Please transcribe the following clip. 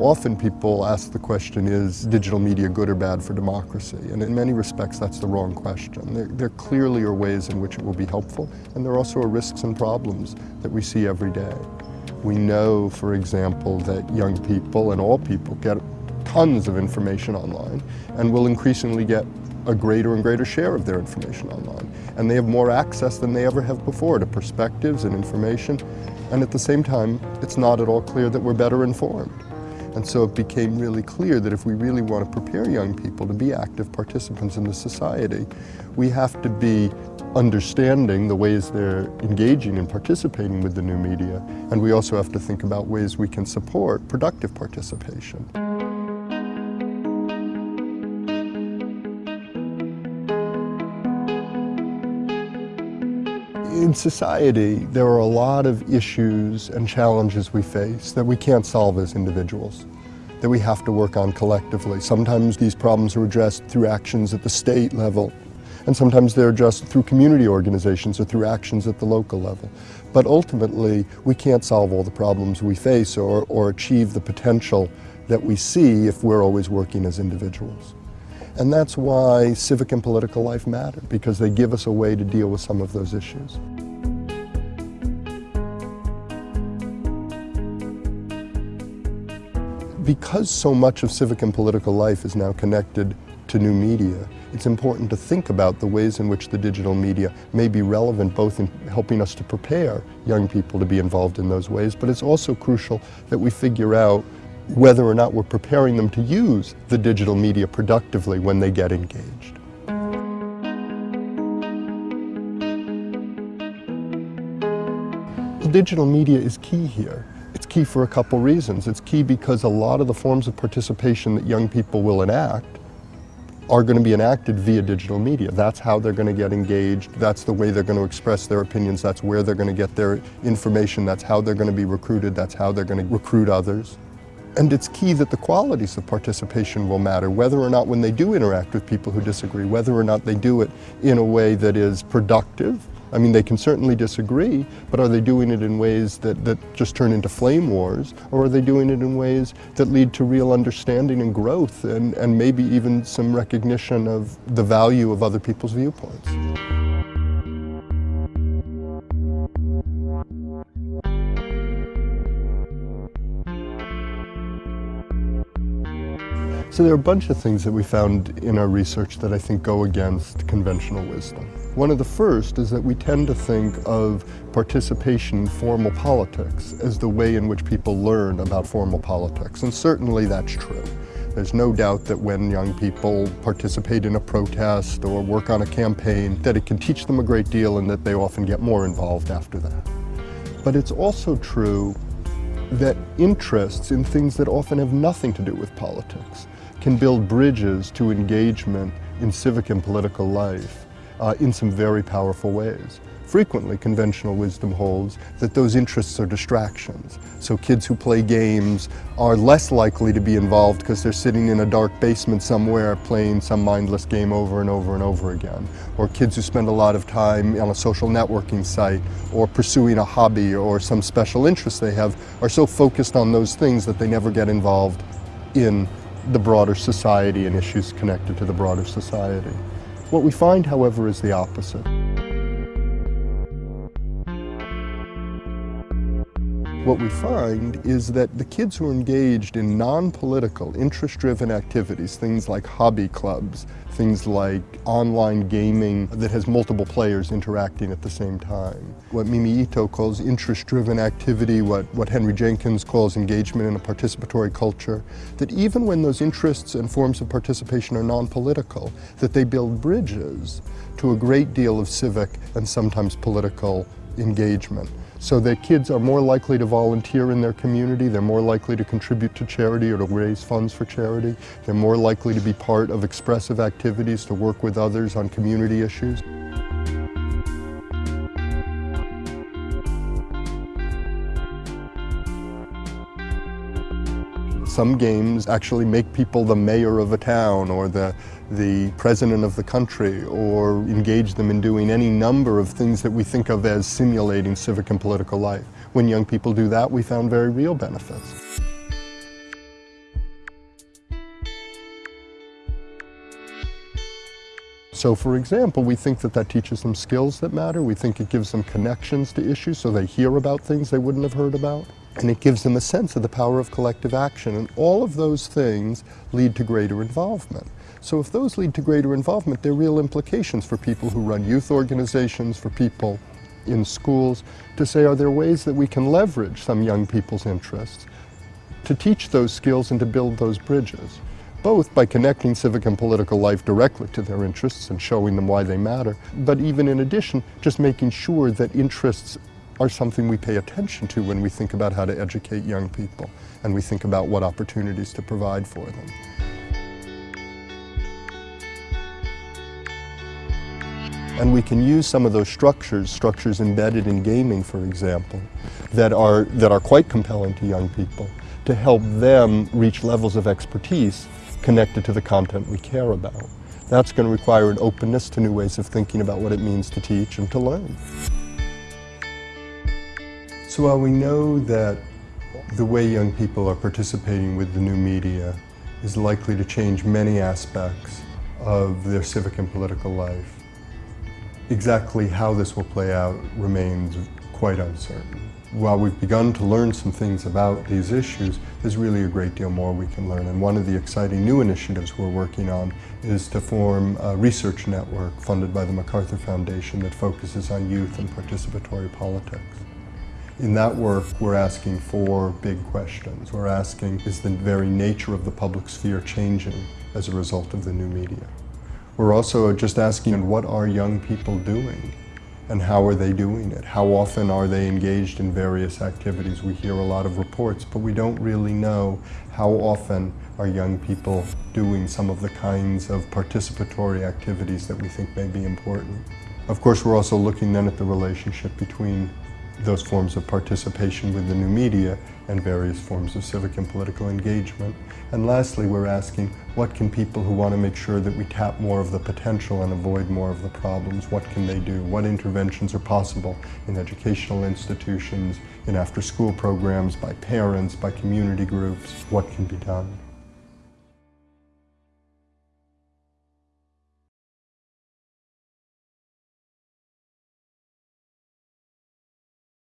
Often people ask the question, is digital media good or bad for democracy? And in many respects, that's the wrong question. There, there clearly are ways in which it will be helpful, and there are also are risks and problems that we see every day. We know, for example, that young people and all people get tons of information online and will increasingly get a greater and greater share of their information online. And they have more access than they ever have before to perspectives and information. And at the same time, it's not at all clear that we're better informed. And so it became really clear that if we really want to prepare young people to be active participants in the society, we have to be understanding the ways they're engaging and participating with the new media. And we also have to think about ways we can support productive participation. In society, there are a lot of issues and challenges we face that we can't solve as individuals, that we have to work on collectively. Sometimes these problems are addressed through actions at the state level, and sometimes they're addressed through community organizations or through actions at the local level. But ultimately, we can't solve all the problems we face or, or achieve the potential that we see if we're always working as individuals. And that's why civic and political life matter, because they give us a way to deal with some of those issues. Because so much of civic and political life is now connected to new media, it's important to think about the ways in which the digital media may be relevant both in helping us to prepare young people to be involved in those ways, but it's also crucial that we figure out whether or not we're preparing them to use the digital media productively when they get engaged. Digital media is key here. It's key for a couple reasons. It's key because a lot of the forms of participation that young people will enact are going to be enacted via digital media. That's how they're going to get engaged. That's the way they're going to express their opinions. That's where they're going to get their information. That's how they're going to be recruited. That's how they're going to recruit others. And it's key that the qualities of participation will matter, whether or not when they do interact with people who disagree, whether or not they do it in a way that is productive. I mean, they can certainly disagree, but are they doing it in ways that, that just turn into flame wars? Or are they doing it in ways that lead to real understanding and growth and, and maybe even some recognition of the value of other people's viewpoints? So there are a bunch of things that we found in our research that I think go against conventional wisdom. One of the first is that we tend to think of participation in formal politics as the way in which people learn about formal politics, and certainly that's true. There's no doubt that when young people participate in a protest or work on a campaign, that it can teach them a great deal and that they often get more involved after that. But it's also true that interests in things that often have nothing to do with politics can build bridges to engagement in civic and political life uh, in some very powerful ways. Frequently, conventional wisdom holds that those interests are distractions. So kids who play games are less likely to be involved because they're sitting in a dark basement somewhere playing some mindless game over and over and over again. Or kids who spend a lot of time on a social networking site or pursuing a hobby or some special interest they have are so focused on those things that they never get involved in the broader society and issues connected to the broader society. What we find, however, is the opposite. What we find is that the kids who are engaged in non-political, interest-driven activities, things like hobby clubs, things like online gaming that has multiple players interacting at the same time, what Mimi Ito calls interest-driven activity, what, what Henry Jenkins calls engagement in a participatory culture, that even when those interests and forms of participation are non-political, that they build bridges to a great deal of civic and sometimes political engagement so that kids are more likely to volunteer in their community, they're more likely to contribute to charity or to raise funds for charity, they're more likely to be part of expressive activities to work with others on community issues. Some games actually make people the mayor of a town or the, the president of the country or engage them in doing any number of things that we think of as simulating civic and political life. When young people do that, we found very real benefits. So for example, we think that that teaches them skills that matter. We think it gives them connections to issues so they hear about things they wouldn't have heard about. And it gives them a sense of the power of collective action. And all of those things lead to greater involvement. So if those lead to greater involvement, there are real implications for people who run youth organizations, for people in schools, to say, are there ways that we can leverage some young people's interests to teach those skills and to build those bridges? both by connecting civic and political life directly to their interests and showing them why they matter, but even in addition, just making sure that interests are something we pay attention to when we think about how to educate young people and we think about what opportunities to provide for them. And we can use some of those structures, structures embedded in gaming, for example, that are, that are quite compelling to young people to help them reach levels of expertise connected to the content we care about. That's going to require an openness to new ways of thinking about what it means to teach and to learn. So while we know that the way young people are participating with the new media is likely to change many aspects of their civic and political life, exactly how this will play out remains quite uncertain. While we've begun to learn some things about these issues, there's really a great deal more we can learn. And one of the exciting new initiatives we're working on is to form a research network funded by the MacArthur Foundation that focuses on youth and participatory politics. In that work, we're asking four big questions. We're asking, is the very nature of the public sphere changing as a result of the new media? We're also just asking, what are young people doing? and how are they doing it? How often are they engaged in various activities? We hear a lot of reports, but we don't really know how often are young people doing some of the kinds of participatory activities that we think may be important. Of course, we're also looking then at the relationship between those forms of participation with the new media and various forms of civic and political engagement. And lastly, we're asking, what can people who want to make sure that we tap more of the potential and avoid more of the problems, what can they do? What interventions are possible in educational institutions, in after-school programs, by parents, by community groups? What can be done?